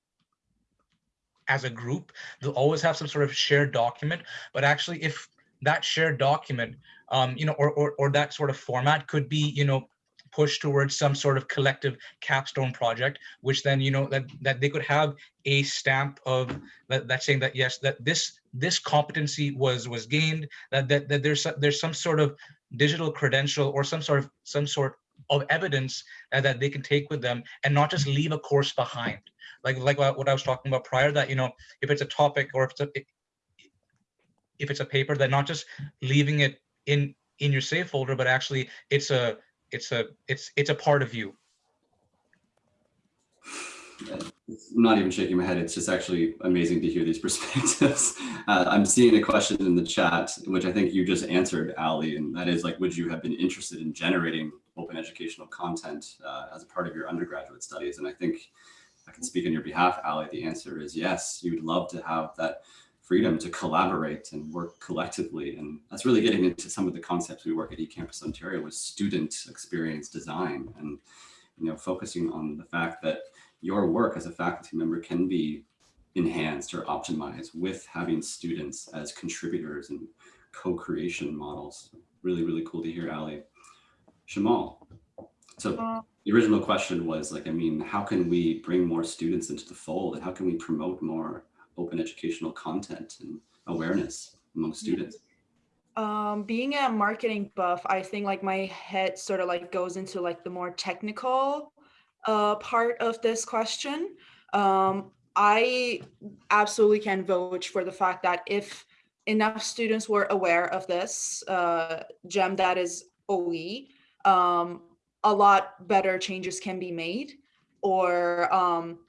as a group. They'll always have some sort of shared document but actually if that shared document um you know or, or or that sort of format could be you know push towards some sort of collective capstone project which then you know that that they could have a stamp of that, that saying that yes that this this competency was was gained that that, that there's there's some sort of digital credential or some sort of some sort of evidence that, that they can take with them and not just leave a course behind. Like like what i was talking about prior that you know if it's a topic or if it's a if it's a paper that not just leaving it in in your safe folder but actually it's a it's a it's it's a part of you I'm not even shaking my head. It's just actually amazing to hear these perspectives. Uh, I'm seeing a question in the chat, which I think you just answered, Ali, and that is like, would you have been interested in generating open educational content uh, as a part of your undergraduate studies? And I think I can speak on your behalf, Ali. The answer is yes. You'd love to have that freedom to collaborate and work collectively. And that's really getting into some of the concepts we work at eCampus Ontario with student experience design and you know focusing on the fact that your work as a faculty member can be enhanced or optimized with having students as contributors and co-creation models. Really, really cool to hear, Ali. Shamal, so uh, the original question was like, I mean, how can we bring more students into the fold and how can we promote more open educational content and awareness among students? Um, being a marketing buff, I think like my head sort of like goes into like the more technical uh, part of this question. Um, I absolutely can vote for the fact that if enough students were aware of this uh, gem that is OE, um, a lot better changes can be made. Or um,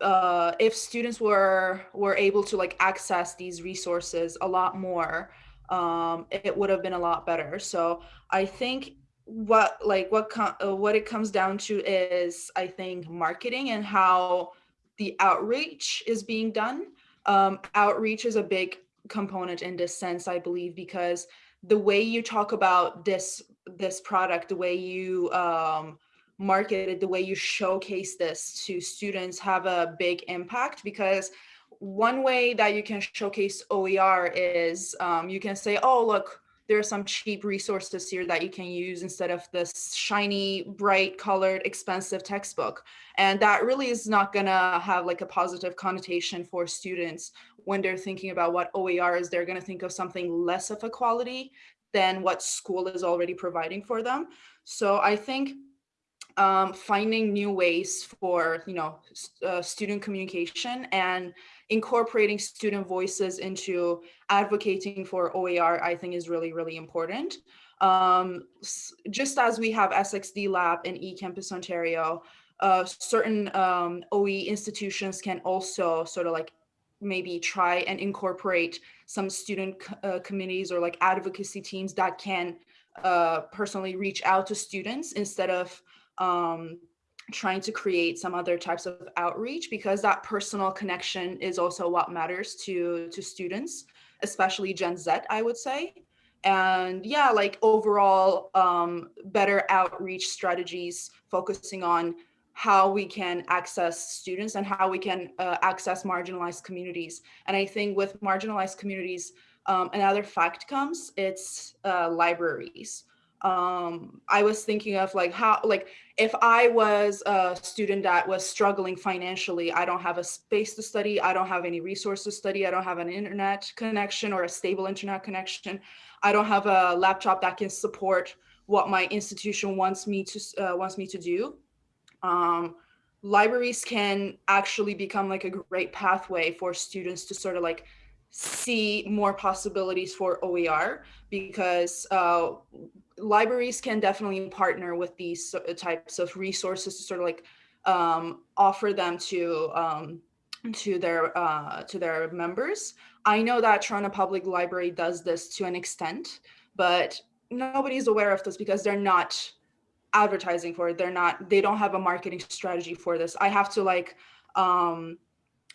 uh, if students were were able to like access these resources a lot more, um, it would have been a lot better. So I think what like what uh, what it comes down to is I think marketing and how the outreach is being done. Um, outreach is a big component in this sense, I believe, because the way you talk about this this product, the way you um, market it, the way you showcase this to students have a big impact because one way that you can showcase OER is um, you can say, oh, look, there are some cheap resources here that you can use instead of this shiny, bright colored, expensive textbook. And that really is not gonna have like a positive connotation for students when they're thinking about what OER is, they're gonna think of something less of a quality than what school is already providing for them. So I think um, finding new ways for you know uh, student communication and incorporating student voices into advocating for OER, I think is really, really important. Um, just as we have SXD Lab in eCampus Ontario, uh, certain um, OE institutions can also sort of like maybe try and incorporate some student uh, committees or like advocacy teams that can uh, personally reach out to students instead of um, trying to create some other types of outreach because that personal connection is also what matters to to students especially gen z i would say. And yeah like overall um, better outreach strategies focusing on how we can access students and how we can uh, access marginalized communities. And i think with marginalized communities um, another fact comes it's uh, libraries um i was thinking of like how like if i was a student that was struggling financially i don't have a space to study i don't have any resources to study i don't have an internet connection or a stable internet connection i don't have a laptop that can support what my institution wants me to uh, wants me to do. Um, libraries can actually become like a great pathway for students to sort of like see more possibilities for OER because uh, libraries can definitely partner with these types of resources to sort of like um, offer them to um, to their uh, to their members. I know that Toronto Public Library does this to an extent, but nobody's aware of this because they're not advertising for it. They're not, they don't have a marketing strategy for this. I have to like, um,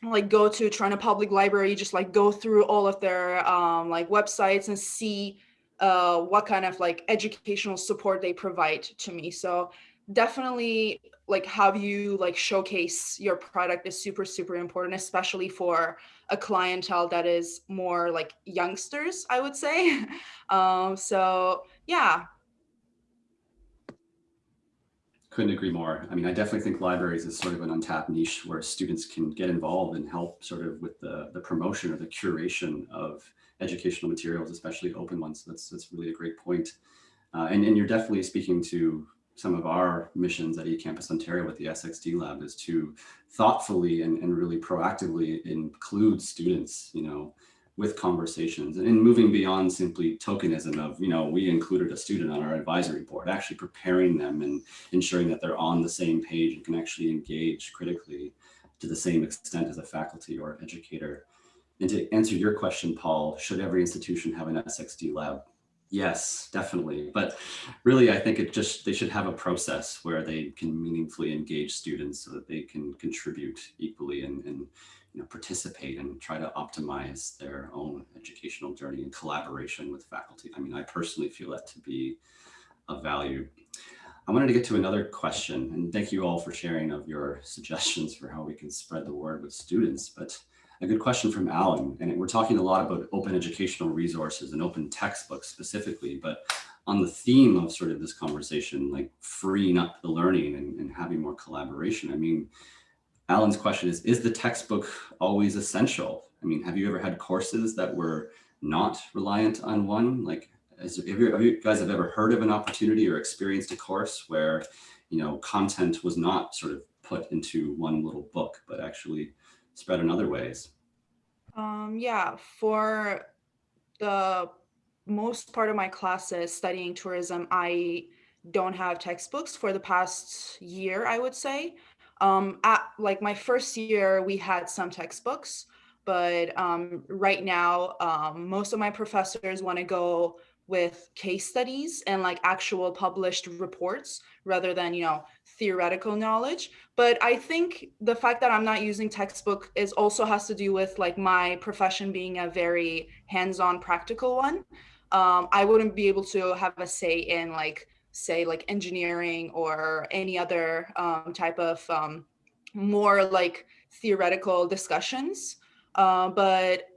like go to Toronto Public Library, just like go through all of their um, like websites and see uh, what kind of like educational support they provide to me. So definitely like have you like showcase your product is super, super important, especially for a clientele that is more like youngsters, I would say. um, so yeah, couldn't agree more. I mean, I definitely think libraries is sort of an untapped niche where students can get involved and help sort of with the, the promotion or the curation of educational materials, especially open ones. That's, that's really a great point. Uh, and, and you're definitely speaking to some of our missions at eCampus Ontario with the SXD Lab is to thoughtfully and, and really proactively include students, you know, with conversations and moving beyond simply tokenism of, you know, we included a student on our advisory board, actually preparing them and ensuring that they're on the same page and can actually engage critically to the same extent as a faculty or educator. And to answer your question, Paul, should every institution have an SXD lab? Yes, definitely. But really, I think it just they should have a process where they can meaningfully engage students so that they can contribute equally and, and you know, participate and try to optimize their own educational journey in collaboration with faculty. I mean, I personally feel that to be of value. I wanted to get to another question and thank you all for sharing of your suggestions for how we can spread the word with students. But a good question from Alan, and we're talking a lot about open educational resources and open textbooks specifically, but on the theme of sort of this conversation, like freeing up the learning and, and having more collaboration. I mean, Alan's question is, is the textbook always essential? I mean, have you ever had courses that were not reliant on one? Like, has, have, you, have you guys have ever heard of an opportunity or experienced a course where, you know, content was not sort of put into one little book, but actually spread in other ways? Um, yeah, for the most part of my classes studying tourism, I don't have textbooks for the past year, I would say. Um, at like my first year, we had some textbooks, but um, right now, um, most of my professors want to go with case studies and like actual published reports rather than, you know, theoretical knowledge. But I think the fact that I'm not using textbook is also has to do with like my profession being a very hands-on practical one. Um, I wouldn't be able to have a say in like say like engineering or any other um, type of um, more like theoretical discussions. Uh, but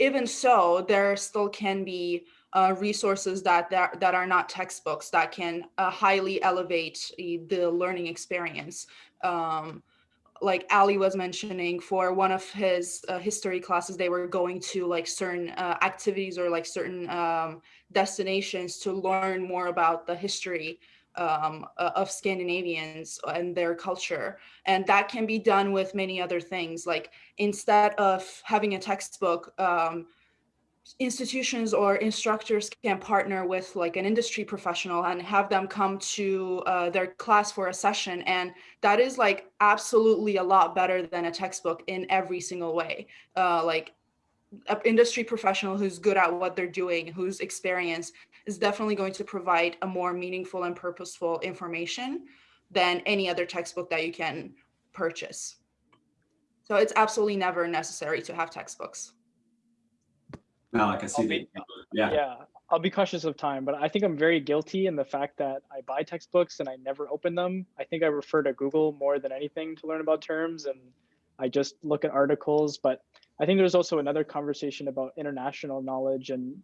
even so, there still can be uh, resources that, that that are not textbooks that can uh, highly elevate the learning experience. Um, like Ali was mentioning for one of his uh, history classes, they were going to like certain uh, activities or like certain um, destinations to learn more about the history um, of Scandinavians and their culture. And that can be done with many other things. Like instead of having a textbook, um, institutions or instructors can partner with like an industry professional and have them come to uh, their class for a session and that is like absolutely a lot better than a textbook in every single way uh, like an industry professional who's good at what they're doing who's experienced is definitely going to provide a more meaningful and purposeful information than any other textbook that you can purchase so it's absolutely never necessary to have textbooks Malik, I see be, that. Yeah. Yeah, I'll be cautious of time, but I think I'm very guilty in the fact that I buy textbooks and I never open them. I think I refer to Google more than anything to learn about terms and I just look at articles, but I think there's also another conversation about international knowledge and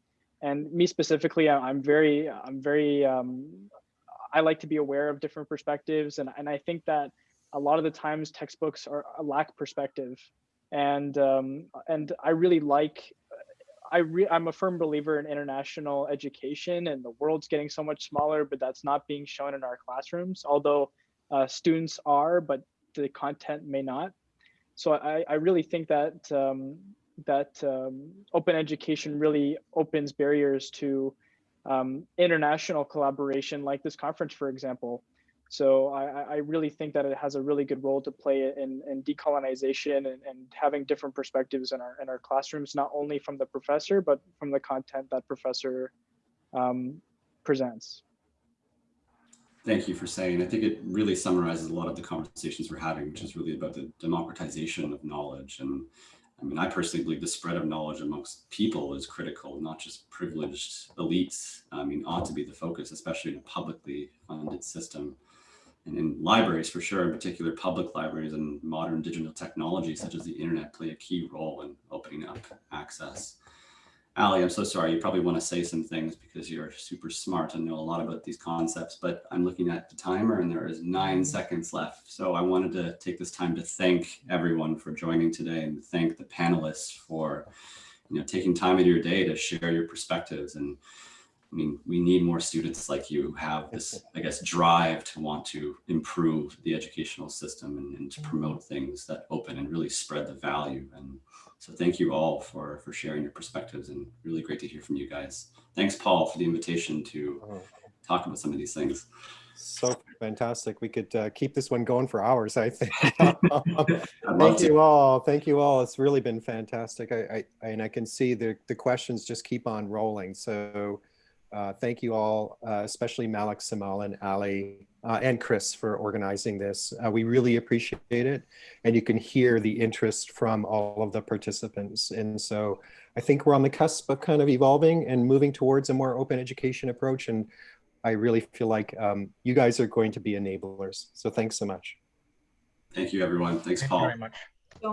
and me specifically, I'm very, I'm very, um, I like to be aware of different perspectives. And, and I think that a lot of the times textbooks are lack perspective. And, um, and I really like I re- I'm a firm believer in international education, and the world's getting so much smaller, but that's not being shown in our classrooms. Although uh, students are, but the content may not. So I, I really think that um, that um, open education really opens barriers to um, international collaboration, like this conference, for example. So I, I really think that it has a really good role to play in, in decolonization and, and having different perspectives in our in our classrooms, not only from the professor, but from the content that professor um, presents. Thank you for saying. I think it really summarizes a lot of the conversations we're having, which is really about the democratization of knowledge. And I mean, I personally believe the spread of knowledge amongst people is critical, not just privileged elites. I mean, ought to be the focus, especially in a publicly funded system. And in libraries, for sure, in particular, public libraries and modern digital technology, such as the internet, play a key role in opening up access. Ali, I'm so sorry. You probably want to say some things because you're super smart and know a lot about these concepts, but I'm looking at the timer and there is nine mm. seconds left. So I wanted to take this time to thank everyone for joining today and thank the panelists for you know, taking time out of your day to share your perspectives. And I mean, we need more students like you who have this, I guess, drive to want to improve the educational system and, and to promote things that open and really spread the value. And so thank you all for, for sharing your perspectives and really great to hear from you guys. Thanks, Paul, for the invitation to talk about some of these things. So fantastic. We could uh, keep this one going for hours, I think. Thank you all. Thank you all. It's really been fantastic. I, I and I can see the the questions just keep on rolling. So uh, thank you all, uh, especially Malik, Samal, and Ali, uh, and Chris for organizing this. Uh, we really appreciate it, and you can hear the interest from all of the participants. And so I think we're on the cusp of kind of evolving and moving towards a more open education approach. And I really feel like um, you guys are going to be enablers. So thanks so much. Thank you, everyone. Thanks, Thank you Paul. very much.